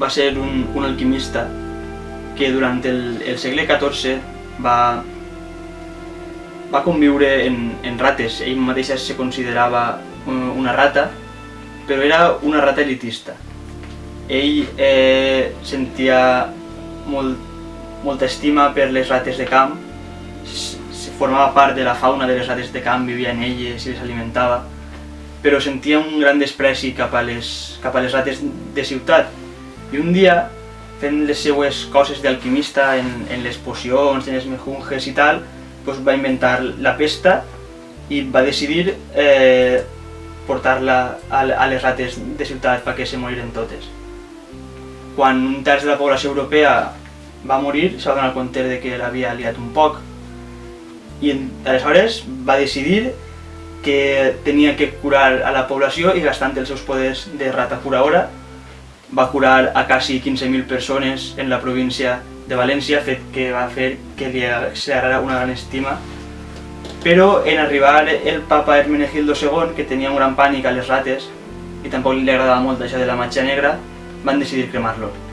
va ser un, un alquimista que durant el, el segle XIV va, va conviure en, en rates. Ell mateix se considerava una rata, però era una rata elitista. Ell eh, sentia molt, molta estima per les rates de camp, formava part de la fauna de les rates de camp, vivia en elles i les alimentava, però sentia un gran despreci cap a les, cap a les rates de ciutat. I un dia, fent les seues coses d'alquimista en, en les pocions, en els mejunges i tal, doncs va inventar la pesta i va decidir eh, portar-la a, a les rates de ciutat perquè se moriren totes. Quan un terç de la població europea va morir, se va donar compte de que l'havia liat un poc i aleshores va decidir que tenia que curar a la població i gastant els seus poders de rata curaora va curar a quasi 15.000 persones en la província de València, fet que va fer que li agradarà una gran estima. Però en arribar el papa Hermenegildo II, que tenia un gran pànic a les rates, i tampoc li agradava molt això de la matxa negra, van decidir cremar-lo.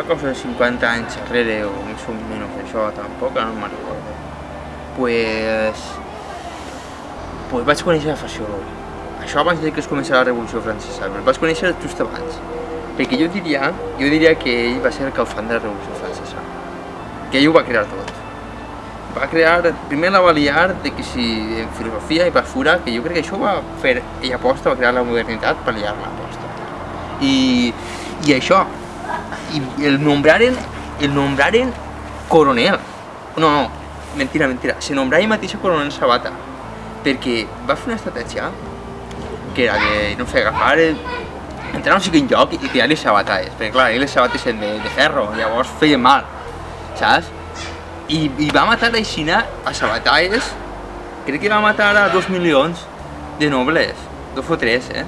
Fa cosa de 50 anys enrere o més o menys això, tampoc, no me'n recordo. Pues, pues vaig conèixer a Faciolo. Això abans de que es començés la Revolució Francesa, el vaig conèixer just abans. Perquè jo diria, jo diria que ell va ser el causant de la Revolució Francesa. Que ell ho va crear tot. Va crear, primer la va liar de que si en filosofia i basura, que jo crec que això va fer, ell aposta, va crear la modernitat per liar-la aposta. I, i això, y el nombraren, el nombraren coronel. No, no, mentira, mentira. Se nombrava ell mateix coronel Sabata. Perquè va fer una estratègia que era de, no sé, agafar el, entrar a un siguin lloc i tirar les sabatades. Perquè clar, les sabates eren de, de ferro, llavors feien mal, saps? I, i va matar a Xina a sabatades, crec que va matar a dos milions de nobles, dos o tres, eh?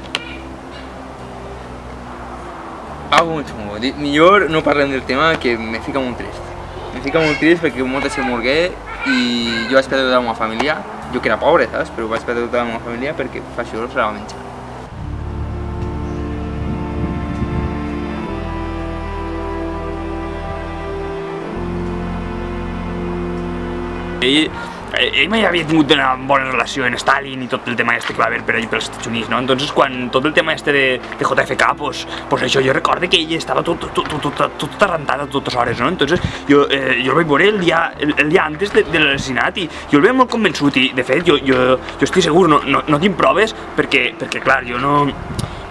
Molt xungo. Millor no parlem del tema que me fica molt trist. Me fica molt trist perquè molta gent morgué i jo vaig perdre tota la meva família. Jo que era pobre, saps? Però vaig perdre tota la meva família perquè se la va menjar. Ell ell mai havia tingut una bona relació en Stalin i tot el tema este que va haver per allà pels Estats Units, no? Entonces quan tot el tema este de, de JFK, pues, pues això, jo recordo que ell estava tot, tot, tot, tot, tot arrentat a totes hores, no? Entonces jo, eh, jo el vaig veure el dia, el, el dia antes de, de l'assassinat i jo el veia molt convençut i de fet jo, jo, jo estic segur, no, no, no tinc proves perquè, perquè clar, jo no,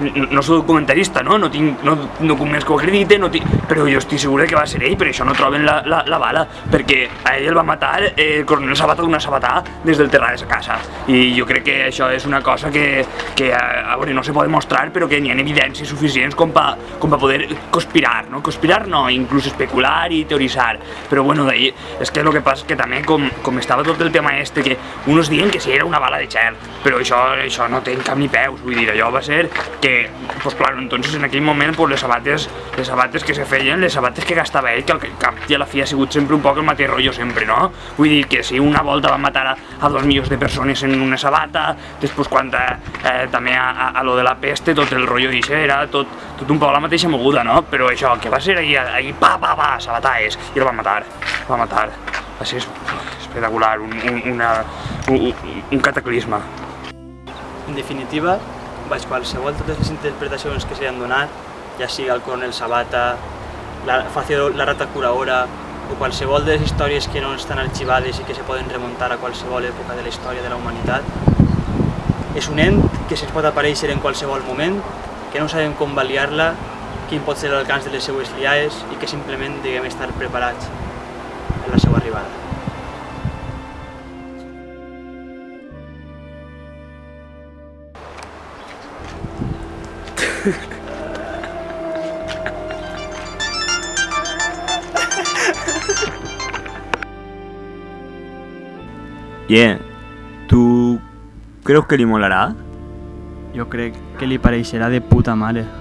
no soc documentarista, no? No tinc no, documents que ho acrediten, no tinc, però jo estic segur que va ser ell, per això no troben la, la, la bala, perquè a ell el va matar eh, el coronel Sabata d'una sabatà des del terra de sa casa. I jo crec que això és una cosa que, que a, a no se pot demostrar, però que n'hi ha evidències suficients com per com pa poder conspirar, no? Conspirar no, inclús especular i teoritzar. Però bueno, d'ahir, és que el que passa que també, com, com estava tot el tema este, que uns diuen que si era una bala de xel, però això, això no té cap ni peus, vull dir, allò va ser que pues claro, entonces en aquell moment pues, les sabates, les sabates que se feien, les sabates que gastava ell, que al cap i a la fi ha sigut sempre un poc el mateix rotllo sempre, no? Vull dir que si una volta va matar a, a dos milions de persones en una sabata, després quan eh, també a, a, a lo de la peste, tot el rotllo d'això era tot, tot un poc la mateixa moguda, no? Però això, que va ser ahí, ahí pa, pa, pa, sabataes, i el va matar, el va matar. Va ser espectacular, un, un, una, un, un cataclisme. En definitiva, baix qualsevol totes les interpretacions que s'han donat, ja sigui el coronel Sabata, la, Facio, la rata curaora, o qualsevol de les històries que no estan arxivades i que se poden remuntar a qualsevol època de la història de la humanitat, és un ent que se'ns pot aparèixer en qualsevol moment, que no sabem com valiar-la, quin pot ser l'alcance de les seues liaes i que simplement deguem estar preparats en la seva arribada. Bien, ¿tú crees que li molarà? Jo crec que li pareixerà de puta mare.